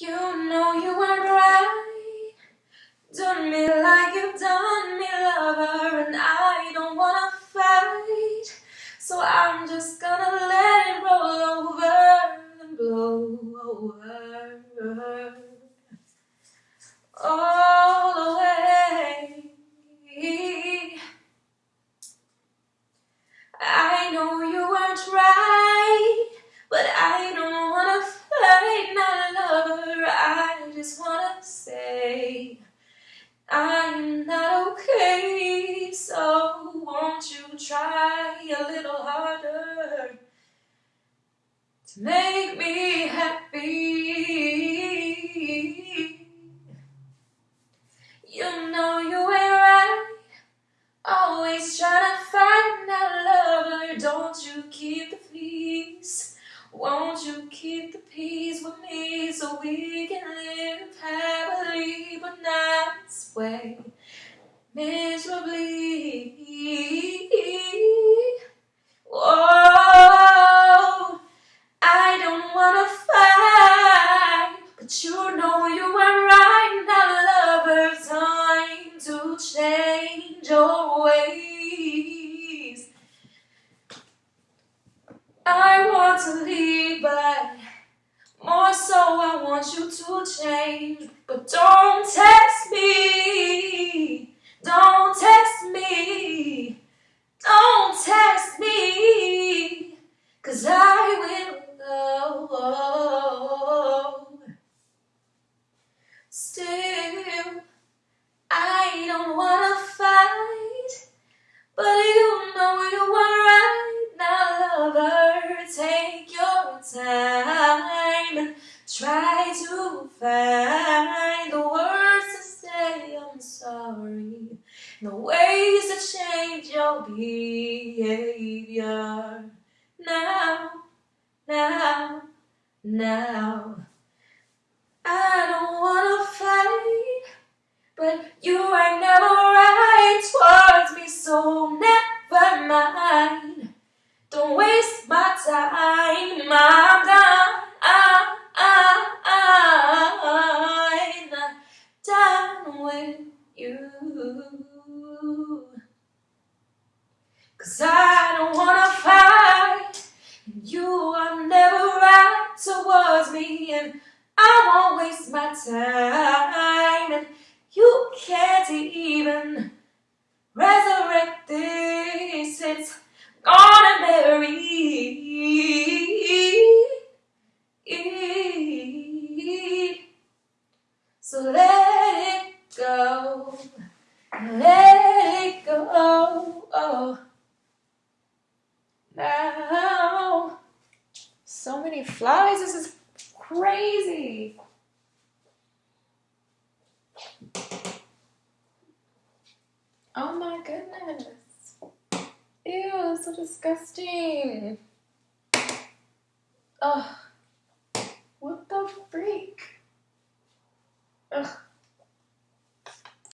You know you weren't right. Done me like you've done me, I'm not okay. So won't you try a little harder to make me happy? You know you ain't right. Always trying to find that lover. Don't you keep the peace? Won't you keep the peace with me so we can live Miserably. Whoa, I don't wanna fight, but you know you were right. Now, lover, time to change your ways. I want to leave, but more so, I want you to change. But don't test me. Cause I will go. Still, I don't wanna fight. But you know you were right. Now, lover, take your time and try to find the words to say I'm sorry. The ways to change your behavior. Now, now, now. I don't wanna fight, but you are never right towards me, so never mind. Don't waste my time, I'm done. Done with you. Cause I don't wanna fight, So let it go, let it go. Oh, now, so many flies. This is crazy. Oh my goodness. Ew, so disgusting. Ugh.